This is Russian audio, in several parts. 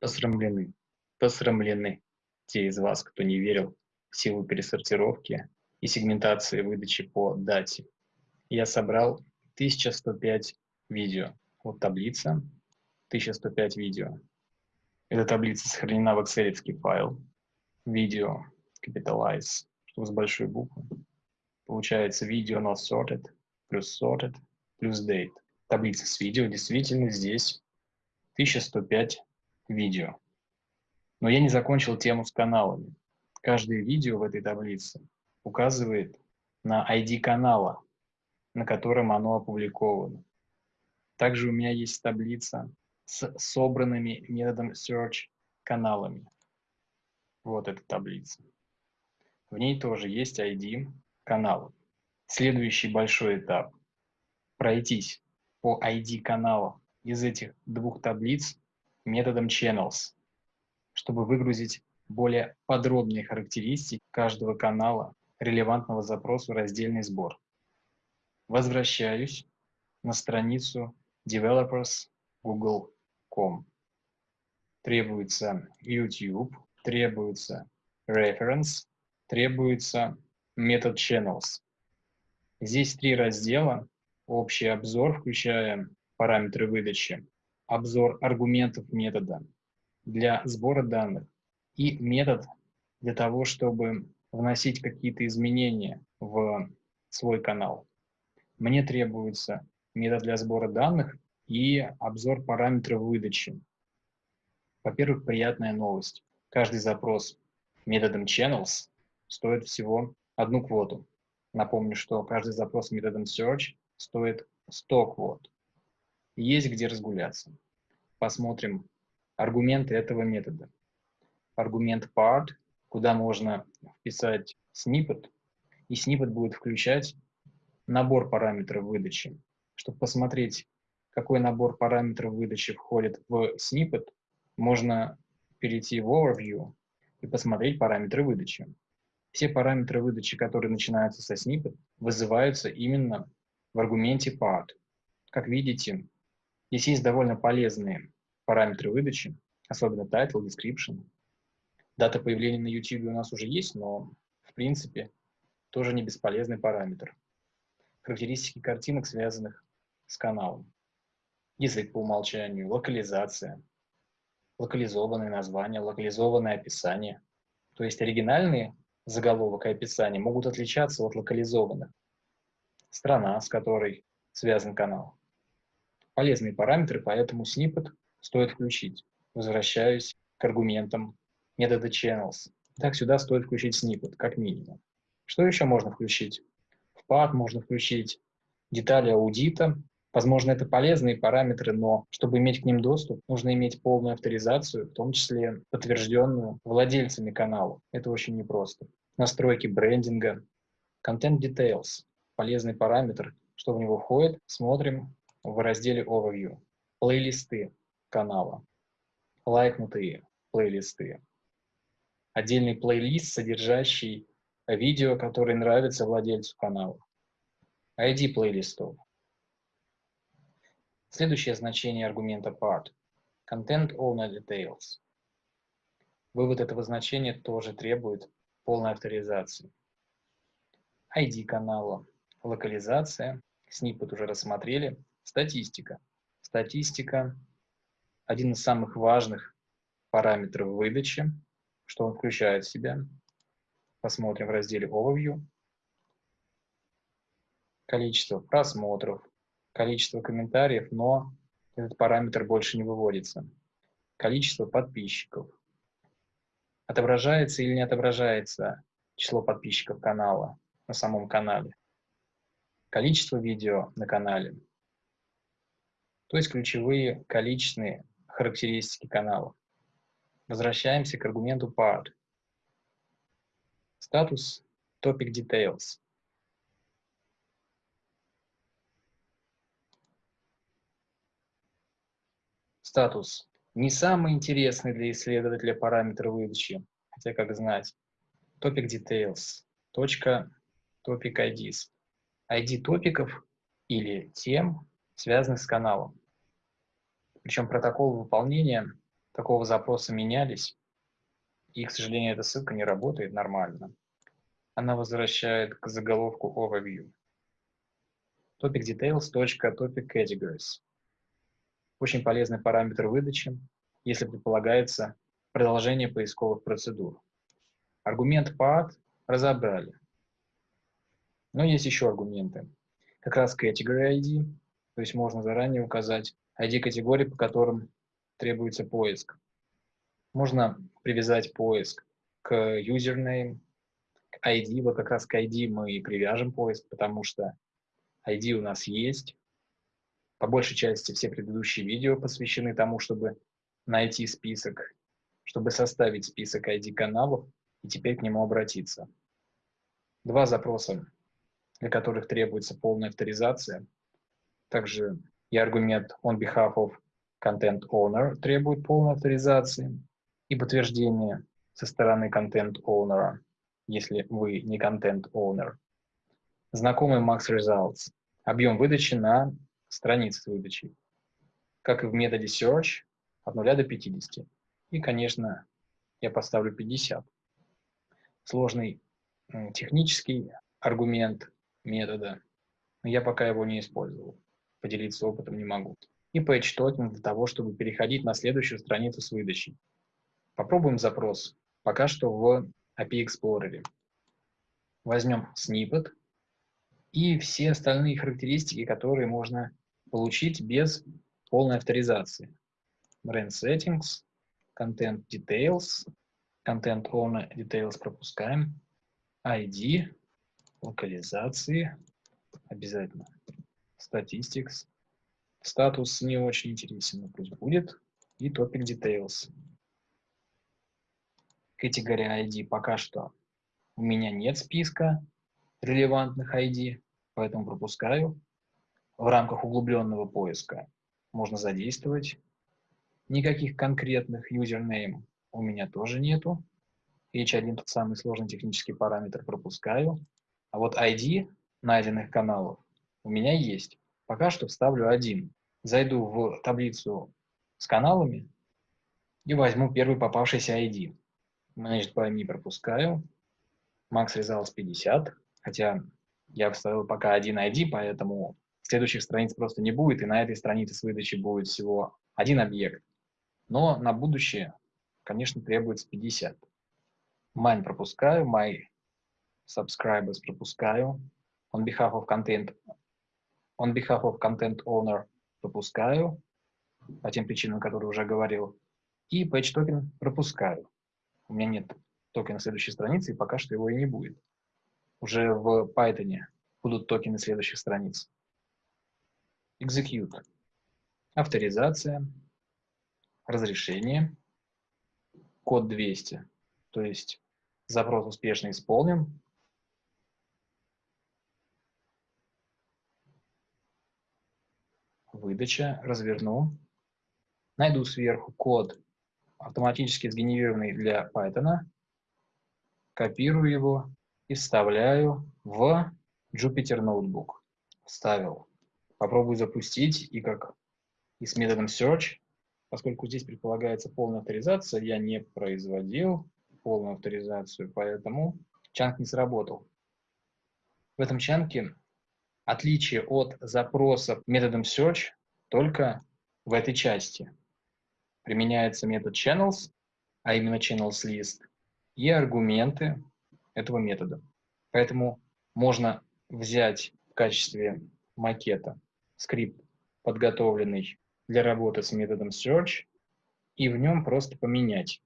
посрамлены. Посрамлены те из вас, кто не верил в силу пересортировки и сегментации выдачи по дате. Я собрал 1105 видео. Вот таблица, 1105 видео. Эта таблица сохранена в excel файл. Видео, capitalize, чтобы с большой буквы. Получается видео not sorted, плюс sorted, плюс date. Таблица с видео, действительно здесь 1105 видео. Но я не закончил тему с каналами. Каждое видео в этой таблице указывает на ID канала, на котором оно опубликовано. Также у меня есть таблица с собранными методом search каналами. Вот эта таблица. В ней тоже есть ID канала. Следующий большой этап – пройтись по ID канала из этих двух таблиц методом channels, чтобы выгрузить более подробные характеристики каждого канала, релевантного запросу раздельный сбор. Возвращаюсь на страницу developers google.com. Требуется YouTube, требуется reference, требуется метод channels. Здесь три раздела. Общий обзор, включая параметры выдачи, обзор аргументов метода для сбора данных и метод для того, чтобы вносить какие-то изменения в свой канал. Мне требуется метод для сбора данных и обзор параметров выдачи. Во-первых, приятная новость. Каждый запрос методом channels стоит всего одну квоту. Напомню, что каждый запрос методом search стоит 100 квот. Есть где разгуляться. Посмотрим аргументы этого метода. Аргумент part, куда можно вписать snippet, и snippet будет включать набор параметров выдачи. Чтобы посмотреть, какой набор параметров выдачи входит в snippet, можно перейти в Overview и посмотреть параметры выдачи. Все параметры выдачи, которые начинаются со snippet, вызываются именно в аргументе part. Как видите, здесь есть довольно полезные параметры выдачи, особенно title, description. Дата появления на YouTube у нас уже есть, но в принципе тоже не бесполезный параметр. Характеристики картинок, связанных с каналом. Язык по умолчанию, локализация, локализованные названия, локализованное описание. То есть оригинальные заголовок и описание могут отличаться от локализованных. Страна, с которой связан канал. Полезные параметры, поэтому сниппет стоит включить. Возвращаюсь к аргументам метода channels. Так, сюда стоит включить сниппет, как минимум. Что еще можно включить? В path можно включить детали аудита. Возможно, это полезные параметры, но чтобы иметь к ним доступ, нужно иметь полную авторизацию, в том числе подтвержденную владельцами канала. Это очень непросто. Настройки брендинга, Content Details, полезный параметр, что в него входит, смотрим в разделе Overview. Плейлисты канала, лайкнутые плейлисты, отдельный плейлист, содержащий видео, которые нравятся владельцу канала, ID плейлистов. Следующее значение аргумента part – Content Owner Details. Вывод этого значения тоже требует полной авторизации. ID канала, локализация, сниппет уже рассмотрели, статистика. Статистика – один из самых важных параметров выдачи, что он включает в себя. Посмотрим в разделе Overview. Количество просмотров, количество комментариев, но этот параметр больше не выводится. Количество подписчиков. Отображается или не отображается число подписчиков канала на самом канале. Количество видео на канале. То есть ключевые количественные характеристики канала. Возвращаемся к аргументу part. Статус topic details. Статус не самый интересный для исследователя параметр выдачи, хотя как знать. Topic details. Точка topic IDs. ID топиков или тем, связанных с каналом. Причем протокол выполнения такого запроса менялись, и, к сожалению, эта ссылка не работает нормально. Она возвращает к заголовку Overview. Topic Details. Topic Categories. Очень полезный параметр выдачи, если предполагается продолжение поисковых процедур. Аргумент path разобрали. Но есть еще аргументы. Как раз category ID, то есть можно заранее указать ID категории, по которым требуется поиск. Можно привязать поиск к username, к ID. Вот как раз к ID мы и привяжем поиск, потому что ID у нас есть. По большей части все предыдущие видео посвящены тому, чтобы найти список, чтобы составить список ID-каналов и теперь к нему обратиться. Два запроса, для которых требуется полная авторизация. Также и аргумент on behalf of content owner требует полной авторизации и подтверждение со стороны content owner, если вы не content owner. Знакомый Max Results. Объем выдачи на странице выдачи. Как и в методе search от 0 до 50. И, конечно, я поставлю 50. Сложный технический аргумент метода, но я пока его не использовал. Поделиться опытом не могу. И page token для того, чтобы переходить на следующую страницу с выдачей. Попробуем запрос. Пока что в API Explorer. Возьмем snippet и все остальные характеристики, которые можно получить без полной авторизации. Brand Settings, Content Details, Content Owner Details пропускаем, ID, локализации, обязательно, Statistics, статус не очень интересен, но пусть будет, и Topic Details категории ID пока что у меня нет списка релевантных ID, поэтому пропускаю. В рамках углубленного поиска можно задействовать. Никаких конкретных username у меня тоже нету. H1 тот самый сложный технический параметр пропускаю. А вот ID найденных каналов у меня есть. Пока что вставлю один. Зайду в таблицу с каналами и возьму первый попавшийся ID. Managed by me пропускаю. Max Results 50. Хотя я вставил пока один ID, поэтому следующих страниц просто не будет, и на этой странице с выдачи будет всего один объект. Но на будущее, конечно, требуется 50. Mine пропускаю, my subscribers пропускаю, on behalf of content, on behalf of content owner пропускаю, по тем причинам, которые уже говорил, и page token пропускаю. У меня нет токена следующей страницы, и пока что его и не будет. Уже в Python будут токены следующих страниц. Execute. Авторизация. Разрешение. Код 200. То есть запрос успешно исполнен. Выдача. Разверну. Найду сверху код автоматически сгенерированный для Python, копирую его и вставляю в Jupyter Notebook. Вставил. Попробую запустить, и как и с методом search, поскольку здесь предполагается полная авторизация, я не производил полную авторизацию, поэтому чанк не сработал. В этом чанке отличие от запроса методом search только в этой части применяется метод channels, а именно channels list, и аргументы этого метода. Поэтому можно взять в качестве макета скрипт, подготовленный для работы с методом search, и в нем просто поменять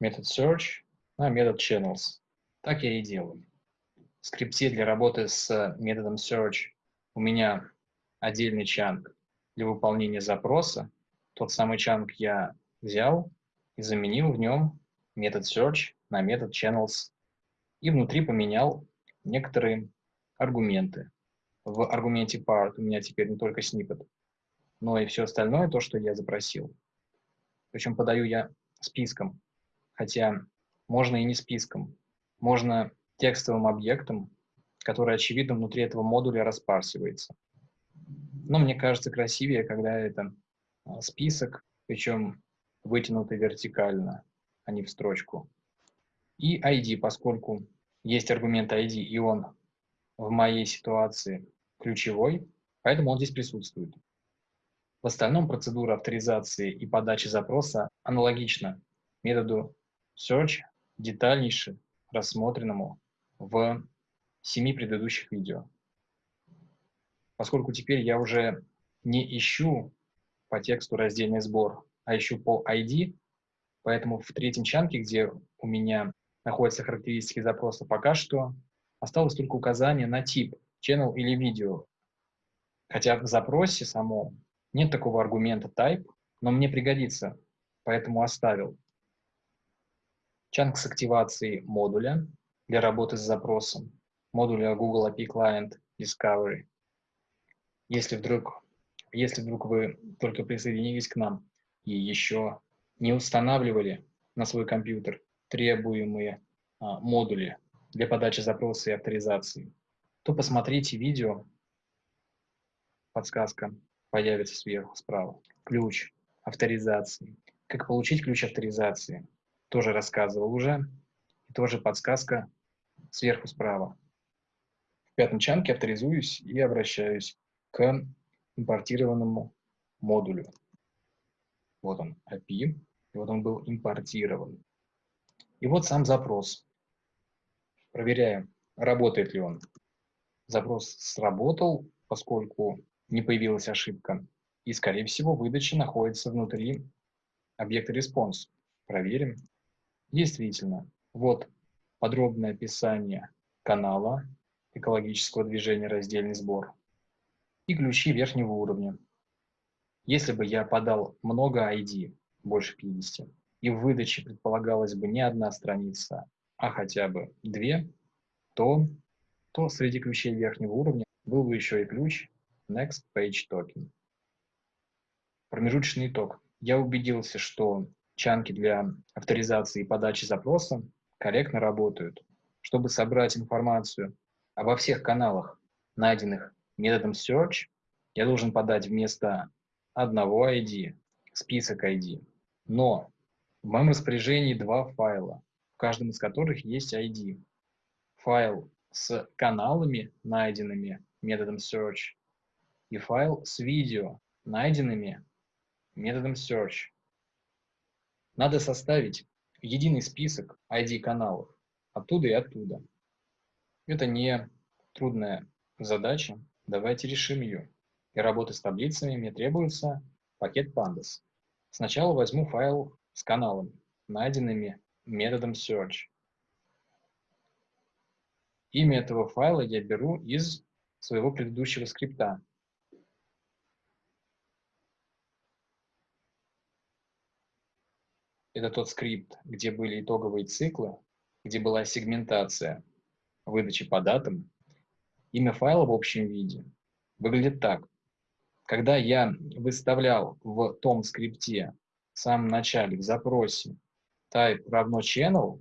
метод search на метод channels. Так я и делаю. Скрипте для работы с методом search у меня отдельный чанк для выполнения запроса, тот самый чанк я взял и заменил в нем метод search на метод channels и внутри поменял некоторые аргументы. В аргументе part у меня теперь не только snippet, но и все остальное, то, что я запросил. Причем подаю я списком, хотя можно и не списком. Можно текстовым объектом, который, очевидно, внутри этого модуля распарсивается. Но мне кажется красивее, когда это а, список, причем вытянуты вертикально, а не в строчку. И ID, поскольку есть аргумент ID, и он в моей ситуации ключевой, поэтому он здесь присутствует. В остальном процедура авторизации и подачи запроса аналогична методу search, детальнейше рассмотренному в семи предыдущих видео. Поскольку теперь я уже не ищу по тексту раздельный сбор, а ищу по ID, поэтому в третьем чанке, где у меня находятся характеристики запроса, пока что осталось только указание на тип, channel или видео. Хотя в запросе самом нет такого аргумента type, но мне пригодится, поэтому оставил. Чанк с активацией модуля для работы с запросом, модуля Google API Client Discovery. Если вдруг, если вдруг вы только присоединились к нам и еще не устанавливали на свой компьютер требуемые а, модули для подачи запроса и авторизации, то посмотрите видео, подсказка. Появится сверху справа, ключ авторизации. Как получить ключ авторизации, тоже рассказывал уже, тоже подсказка сверху справа. В пятом чанке авторизуюсь и обращаюсь к импортированному модулю. Вот он, API, и вот он был импортирован. И вот сам запрос. Проверяем, работает ли он. Запрос сработал, поскольку не появилась ошибка. И, скорее всего, выдача находится внутри объекта response. Проверим. Действительно, вот подробное описание канала экологического движения «Раздельный сбор» и ключи верхнего уровня. Если бы я подал много ID, больше 50, и в выдаче предполагалась бы не одна страница, а хотя бы две, то, то среди ключей верхнего уровня был бы еще и ключ Next Page Token. Промежуточный итог. Я убедился, что чанки для авторизации и подачи запроса корректно работают. Чтобы собрать информацию обо всех каналах, найденных методом search, я должен подать вместо одного ID список ID. Но в моем распоряжении два файла, в каждом из которых есть ID. Файл с каналами, найденными методом search, и файл с видео, найденными методом search. Надо составить единый список ID каналов оттуда и оттуда. Это не трудная задача, давайте решим ее. Для работы с таблицами мне требуется пакет pandas. Сначала возьму файл с каналами, найденными методом search. Имя этого файла я беру из своего предыдущего скрипта. Это тот скрипт, где были итоговые циклы, где была сегментация выдачи по датам. Имя файла в общем виде выглядит так. Когда я выставлял в том скрипте в самом начале, в запросе type равно channel,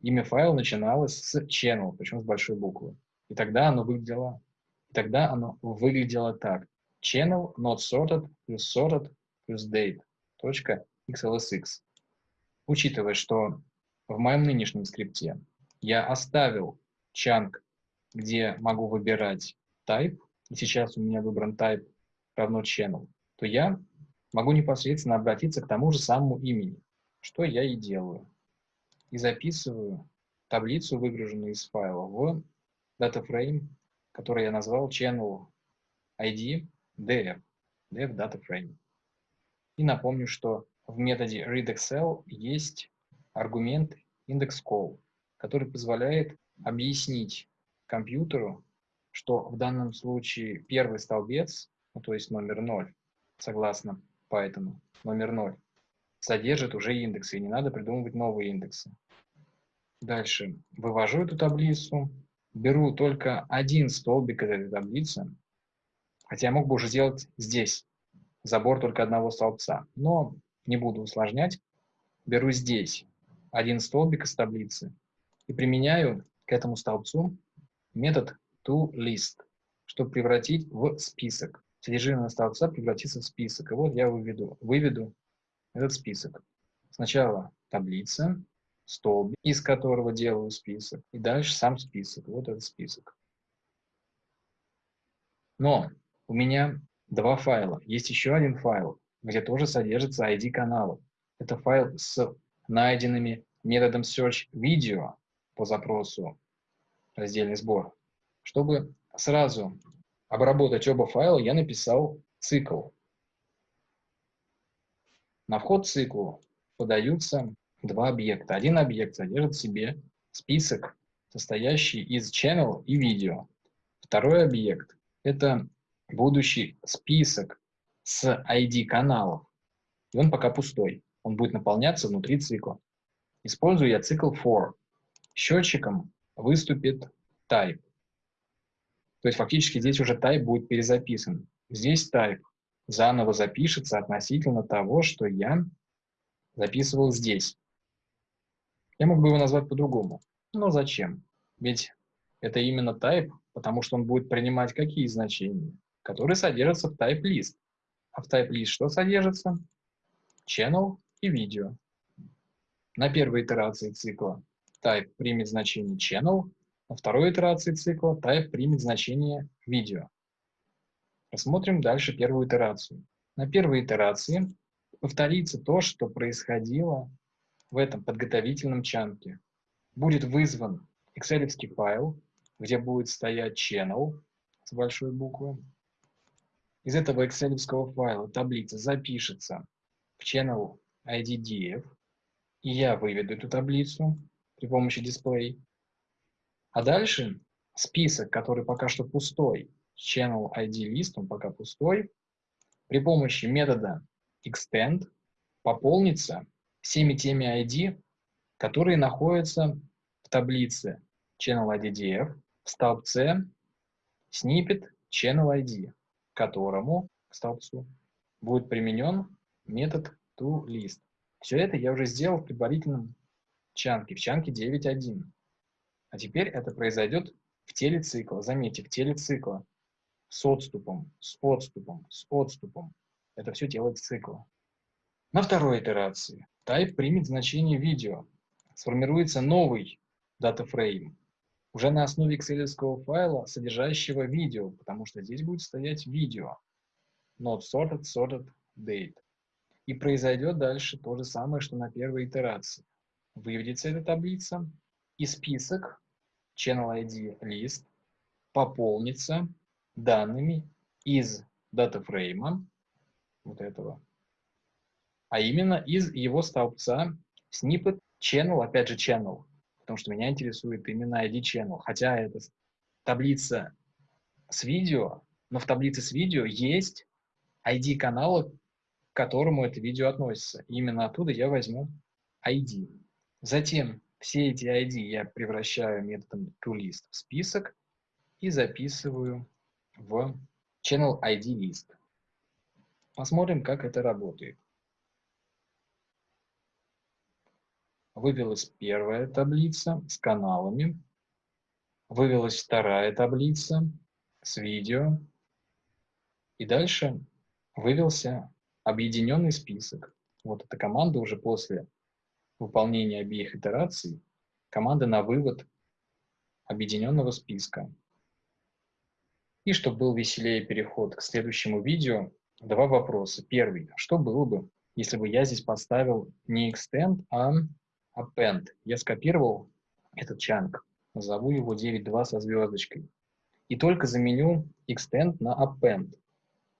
имя файла начиналось с channel, причем с большой буквы. И тогда оно выглядело, и тогда оно выглядело так. Channel not sorted плюс sorted плюс date. Точка XLSX. Учитывая, что в моем нынешнем скрипте я оставил чанк, где могу выбирать type, и сейчас у меня выбран type равно channel, то я могу непосредственно обратиться к тому же самому имени, что я и делаю. И записываю таблицу, выгруженную из файла, в DataFrame, который я назвал channel ID df, df DataFrame. И напомню, что в методе readExcel есть аргумент indexCall, который позволяет объяснить компьютеру, что в данном случае первый столбец, ну, то есть номер 0, согласно Python, номер 0, содержит уже индексы, и не надо придумывать новые индексы. Дальше. Вывожу эту таблицу, беру только один столбик из этой таблицы, хотя я мог бы уже сделать здесь забор только одного столбца, но не буду усложнять. Беру здесь один столбик из таблицы и применяю к этому столбцу метод toList, чтобы превратить в список. Содержимое столбца превратится в список. И вот я выведу, выведу этот список. Сначала таблица, столбик, из которого делаю список, и дальше сам список, вот этот список. Но у меня два файла. Есть еще один файл, где тоже содержится ID каналов. Это файл с найденными методом search video по запросу раздельный сбор. Чтобы сразу обработать оба файла, я написал цикл. На вход циклу подаются два объекта. Один объект содержит в себе список, состоящий из channel и видео. Второй объект – это будущий список с ID каналов. И он пока пустой. Он будет наполняться внутри цикла. Использую я цикл for. Счетчиком выступит type. То есть фактически здесь уже type будет перезаписан. Здесь type заново запишется относительно того, что я записывал здесь. Я мог бы его назвать по-другому. Но зачем? Ведь это именно type, потому что он будет принимать какие значения? Которые содержатся в type list. А в type list что содержится? Channel и видео. На первой итерации цикла type примет значение channel, на второй итерации цикла type примет значение видео. Посмотрим дальше первую итерацию. На первой итерации повторится то, что происходило в этом подготовительном чанке. Будет вызван excel файл, где будет стоять channel с большой буквы. Из этого excel файла таблица запишется в channel IDDF, и я выведу эту таблицу при помощи дисплей. А дальше список, который пока что пустой, channel ID list, он пока пустой, при помощи метода extend пополнится всеми теми ID, которые находятся в таблице channel IDDF в столбце snippet channel ID, которому, к столбцу, будет применен метод toList. Все это я уже сделал в предварительном чанке, в чанке 9.1. А теперь это произойдет в теле цикла. Заметьте, в теле цикла. С отступом, с отступом, с отступом. Это все делает цикл. На второй итерации type примет значение видео. Сформируется новый датафрейм уже на основе excel файла, содержащего видео, потому что здесь будет стоять видео. Not sorted, sorted date. И произойдет дальше то же самое, что на первой итерации. Выведется эта таблица, и список channel ID list пополнится данными из датафрейма, вот этого, а именно из его столбца snippet channel, опять же channel, потому что меня интересует именно ID channel, хотя это таблица с видео, но в таблице с видео есть ID канала, к которому это видео относится. И именно оттуда я возьму ID. Затем все эти ID я превращаю методом toList в список и записываю в channel ID list. Посмотрим, как это работает. Вывелась первая таблица с каналами, вывелась вторая таблица с видео, и дальше вывелся объединенный список. Вот эта команда уже после выполнения обеих итераций, команда на вывод объединенного списка. И чтобы был веселее переход к следующему видео, два вопроса. Первый. Что было бы, если бы я здесь поставил не extend, а append? Я скопировал этот чанк, назову его 9.2 со звездочкой. И только заменю extend на append.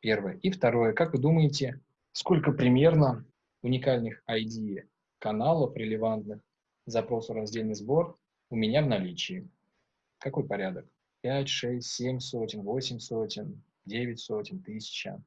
Первое. И второе. Как вы думаете, сколько примерно уникальных ID каналов релевантных запросу раздельный сбор у меня в наличии? Какой порядок? 5, 6, 7 сотен, 8 сотен, 9 сотен, тысяча.